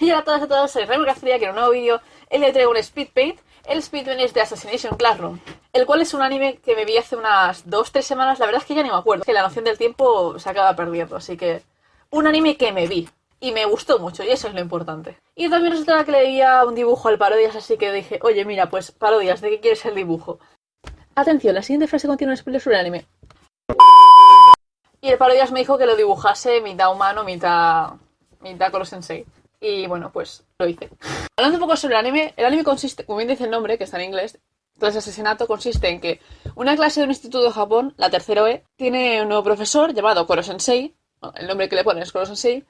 Y hola a todas y a todos, soy Remy García, que en un nuevo vídeo día traigo un Speed Paint. El Speed Paint es de Assassination Classroom, el cual es un anime que me vi hace unas 2-3 semanas, la verdad es que ya ni me acuerdo, que la noción del tiempo se acaba perdiendo, así que un anime que me vi y me gustó mucho, y eso es lo importante. Y también resulta que le veía un dibujo al Parodias, así que dije, oye, mira, pues Parodias, ¿de qué quieres el dibujo? Atención, la siguiente frase contiene un spoiler sobre el anime. Y el Parodias me dijo que lo dibujase mitad humano, mitad, mitad Koro Sensei. Y bueno, pues lo hice. Hablando un poco sobre el anime, el anime consiste, como bien dice el nombre, que está en inglés, clase asesinato consiste en que una clase de un instituto de Japón, la tercera E, tiene un nuevo profesor llamado Koro Sensei, el nombre que le ponen es Koro Sensei,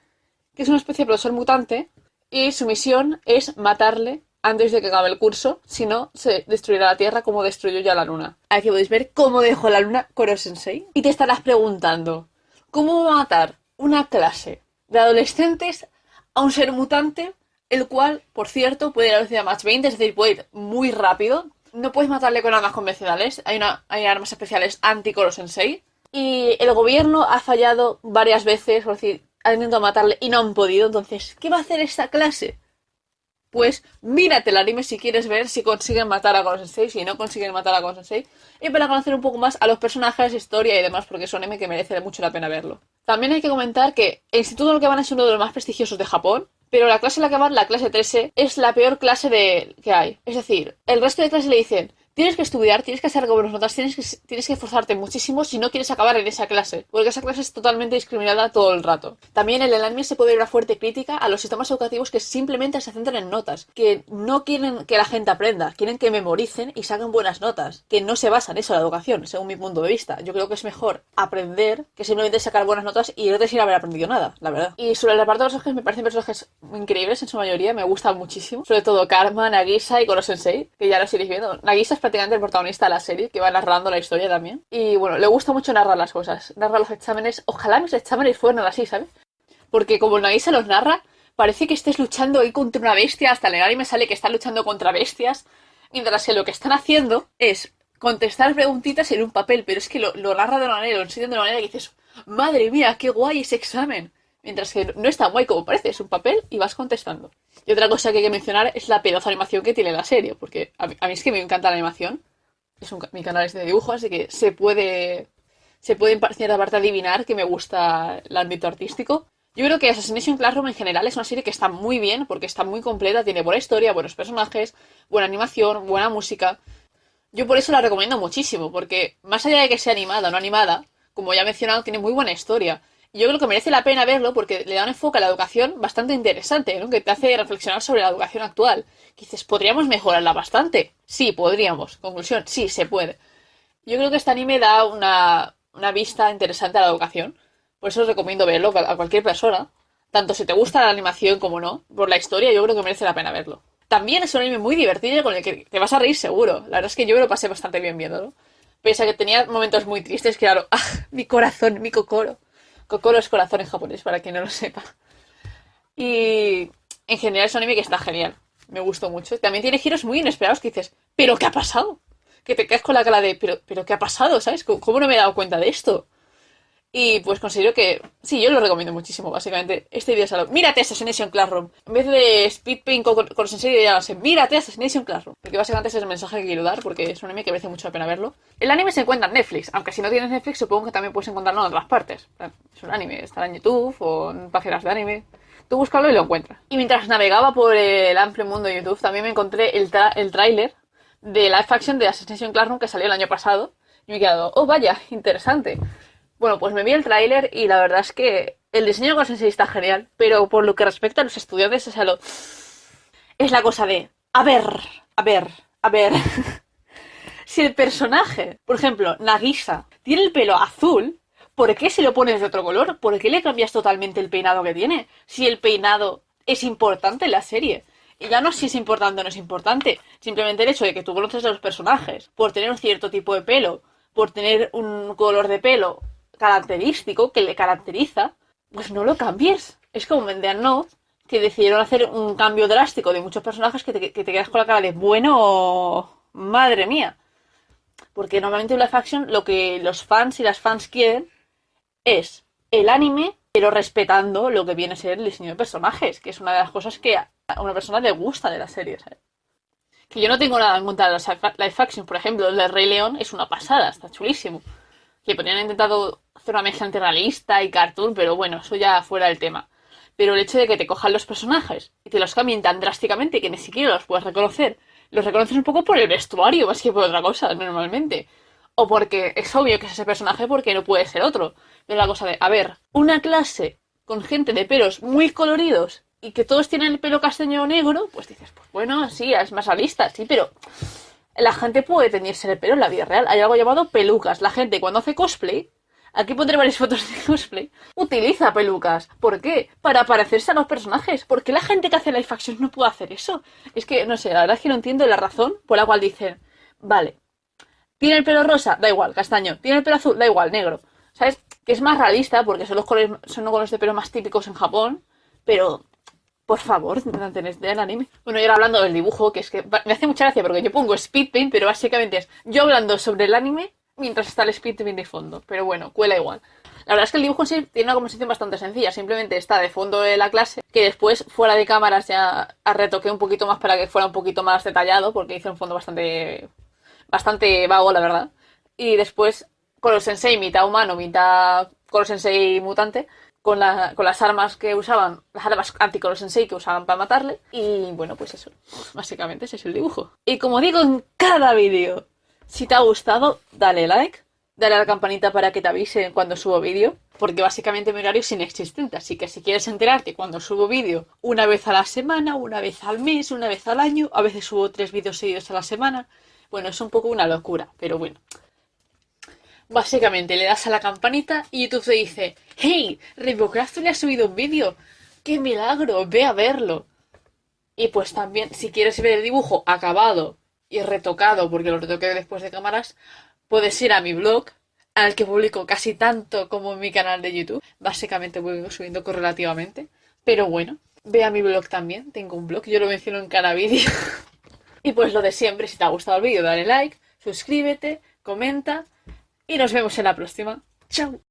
que es una especie de profesor mutante y su misión es matarle antes de que acabe el curso, si no, se destruirá la Tierra como destruyó ya la Luna. Aquí podéis ver cómo dejó la Luna Koro Sensei. Y te estarás preguntando, ¿cómo va a matar una clase de adolescentes a un ser mutante, el cual, por cierto, puede ir a velocidad Mach 20, es decir, puede ir muy rápido. No puedes matarle con armas convencionales, hay, una, hay armas especiales anti-Koro Sensei. Y el gobierno ha fallado varias veces, por decir, ha intentado matarle y no han podido. Entonces, ¿qué va a hacer esta clase? Pues mírate el anime si quieres ver si consiguen matar a Koro Sensei, si no consiguen matar a Koro Sensei, y para conocer un poco más a los personajes, historia y demás, porque es un anime que merece mucho la pena verlo. También hay que comentar que el instituto en el que van es uno de los más prestigiosos de Japón, pero la clase en la que van, la clase 13, es la peor clase de... que hay. Es decir, el resto de clases le dicen, Tienes que estudiar, tienes que hacer buenas notas, tienes que, esforzarte muchísimo si no quieres acabar en esa clase, porque esa clase es totalmente discriminada todo el rato. También en el anime se puede ver una fuerte crítica a los sistemas educativos que simplemente se centran en notas, que no quieren que la gente aprenda, quieren que memoricen y saquen buenas notas, que no se basa en eso la educación, según mi punto de vista. Yo creo que es mejor aprender que simplemente sacar buenas notas y no sin haber aprendido nada, la verdad. Y sobre el reparto de los personajes me parecen personajes increíbles en su mayoría, me gustan muchísimo, sobre todo Karma, Nagisa y Koro Sensei, que ya lo iréis viendo. Nagisa prácticamente el protagonista de la serie, que va narrando la historia también. Y bueno, le gusta mucho narrar las cosas, narra los exámenes. Ojalá mis exámenes fueran así, ¿sabes? Porque como se los narra, parece que estés luchando ahí contra una bestia. Hasta el anime sale que están luchando contra bestias. Mientras que lo que están haciendo es contestar preguntitas en un papel. Pero es que lo, narra de una manera, lo enseña de una manera que dices, madre mía, qué guay ese examen. Mientras que no es tan guay como parece, es un papel y vas contestando. Y otra cosa que hay que mencionar es la pedazo de animación que tiene la serie, porque a mí, es que me encanta la animación. Es mi canal es de dibujo, así que se puede, se puede en cierta parte adivinar que me gusta el ámbito artístico. Yo creo que Assassination Classroom en general es una serie que está muy bien, porque está muy completa, tiene buena historia, buenos personajes, buena animación, buena música. Yo por eso la recomiendo muchísimo, porque más allá de que sea animada o no animada, como ya he mencionado, tiene muy buena historia yo creo que merece la pena verlo porque le da un enfoque a la educación bastante interesante. Que te hace reflexionar sobre la educación actual. Dices, ¿podríamos mejorarla bastante? Sí, podríamos. Conclusión, sí, se puede. Yo creo que este anime da una, una vista interesante a la educación. Por eso os recomiendo verlo a cualquier persona. Tanto si te gusta la animación como no. Por la historia, yo creo que merece la pena verlo. También es un anime muy divertido con el que te vas a reír seguro. La verdad es que yo me lo pasé bastante bien viéndolo. Pese a que tenía momentos muy tristes, claro, ¡ah! Mi corazón, mi cocoro. Es corazón en japonés, para quien no lo sepa. Y en general es un anime que está genial. Me gustó mucho. También tiene giros muy inesperados que dices, ¿pero qué ha pasado? Que te quedas con la cara de, ¿pero, ¿pero qué ha pasado? ¿Sabes? ¿Cómo no me he dado cuenta de esto? Y pues considero que, sí, yo lo recomiendo muchísimo, básicamente. Este video es algo. Mírate Assassination Classroom. En vez de Speedpaint con, con Sensei, ya no sé. Mírate Assassination Classroom. Porque básicamente ese es el mensaje que quiero dar, porque es un anime que merece mucho la pena verlo. El anime se encuentra en Netflix, aunque si no tienes Netflix, supongo que también puedes encontrarlo en otras partes. Es un anime, estará en YouTube o en páginas de anime. Tú búscalo y lo encuentras. Y mientras navegaba por el amplio mundo de YouTube, también me encontré el, el tráiler de live action de Assassination Classroom que salió el año pasado. Y me he quedado, oh vaya, interesante. Bueno, pues me vi el tráiler y la verdad es que el diseño de Sensei está genial, pero por lo que respecta a los estudiantes, es, lo... es la cosa de, a ver, a ver, a ver. si el personaje, por ejemplo, Nagisa, tiene el pelo azul, ¿por qué se lo pones de otro color? ¿Por qué le cambias totalmente el peinado que tiene? Si el peinado es importante en la serie. Y ya no si es importante o no es importante, simplemente el hecho de que tú conoces a los personajes por tener un cierto tipo de pelo, por tener un color de pelo característico que le caracteriza, pues no lo cambies. Es como en No, que decidieron hacer un cambio drástico de muchos personajes que te, quedas con la cara de bueno, madre mía. Porque normalmente en la faction lo que los fans y las fans quieren es el anime pero respetando lo que viene a ser el diseño de personajes, que es una de las cosas que a una persona le gusta de la serie, ¿sabes? Que yo no tengo nada en contra de los live action, por ejemplo, el de Rey León es una pasada, está chulísimo. Que podrían intentado hacer una mezcla entre realista y cartoon, pero bueno, eso ya fuera del tema. Pero el hecho de que te cojan los personajes y te los cambien tan drásticamente que ni siquiera los puedes reconocer, los reconoces un poco por el vestuario más que por otra cosa, normalmente. O porque es obvio que es ese personaje porque no puede ser otro. Pero la cosa de, a ver, una clase con gente de pelos muy coloridos y que todos tienen el pelo castaño o negro, pues dices, pues bueno, sí, es más realista, sí, pero la gente puede teñirse el pelo en la vida real. Hay algo llamado pelucas. La gente cuando hace cosplay, aquí pondré varias fotos de cosplay, utiliza pelucas. ¿Por qué? Para parecerse a los personajes. ¿Por qué la gente que hace live action no puede hacer eso? Es que, no sé, la verdad es que no entiendo la razón por la cual dicen, vale, tiene el pelo rosa, da igual, castaño. Tiene el pelo azul, da igual, negro. ¿Sabes? Que es más realista porque son los colores, son colores de pelo más típicos en Japón, pero por favor, del anime. Bueno, y ahora hablando del dibujo, que es que me hace mucha gracia porque yo pongo speed paint, pero básicamente es yo hablando sobre el anime mientras está el speed paint de fondo. Pero bueno, cuela igual. La verdad es que el dibujo en sí tiene una composición bastante sencilla, simplemente está de fondo de la clase, que después fuera de cámaras ya retoqué un poquito más para que fuera un poquito más detallado, porque hice un fondo bastante, bastante vago, la verdad. Y después con los sensei, mitad humano, mitad con los sensei mutante, con, las armas que usaban, las armas anticolor sensei que usaban para matarle. Y bueno, pues eso, básicamente ese es el dibujo. Y como digo en cada vídeo, si te ha gustado, dale like, dale a la campanita para que te avise cuando subo vídeo, porque básicamente mi horario es inexistente, así que si quieres enterarte cuando subo vídeo una vez a la semana, una vez al mes, una vez al año, a veces subo tres vídeos seguidos a la semana, bueno, es un poco una locura, pero bueno, Básicamente le das a la campanita y YouTube te dice, hey, Rainbowcraft le ha subido un vídeo. ¡Qué milagro! Ve a verlo. Y pues también, si quieres ver el dibujo acabado y retocado, porque lo retoqué después de cámaras, puedes ir a mi blog, al que publico casi tanto como en mi canal de YouTube. Básicamente voy subiendo correlativamente. Pero bueno, ve a mi blog también, tengo un blog, yo lo menciono en cada vídeo. y pues lo de siempre, si te ha gustado el vídeo, dale like, suscríbete, comenta y nos vemos en la próxima. ¡Chao!